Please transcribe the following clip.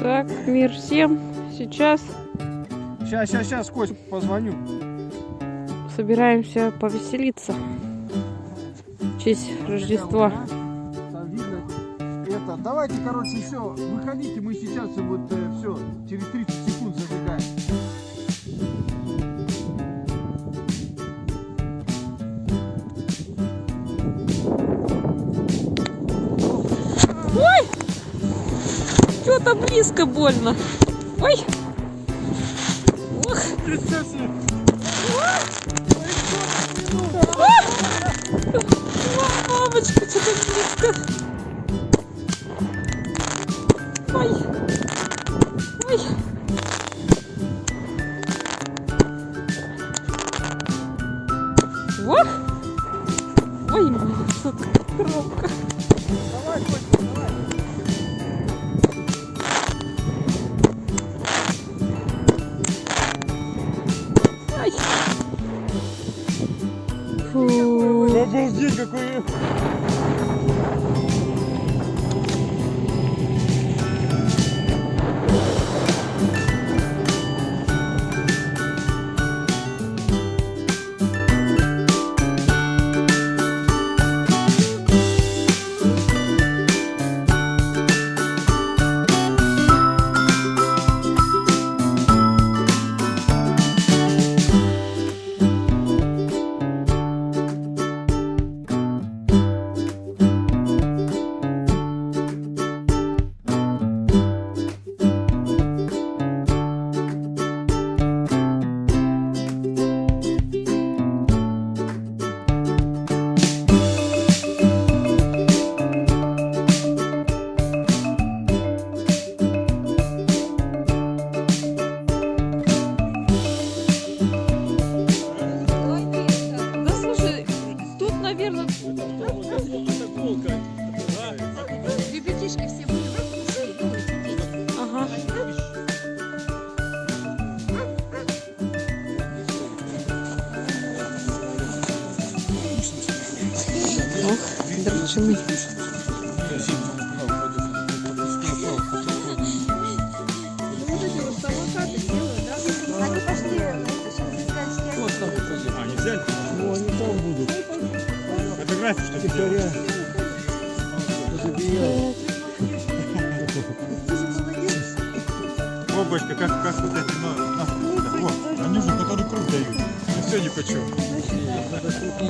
Так, мир всем. Сейчас Сейчас, сейчас, сейчас, Кость, позвоню. собираемся повеселиться в честь Рождества. Это, давайте, короче, все, выходите, мы сейчас вот все, через 30 секунд забегаем. Что-то близко больно. Ой! Ох! Мамочка, что-то близко. Ой! Ой! Ох! Ой, тут коробка. Давай, Кость, давай. Обалдеть, какой... израильские А, не взяли? Ну, они там будут. Фотографии, что ли? О, Бочка, как, как вот эти, ну. О, они уже который круг дают. Я все не хочу. Надо что-то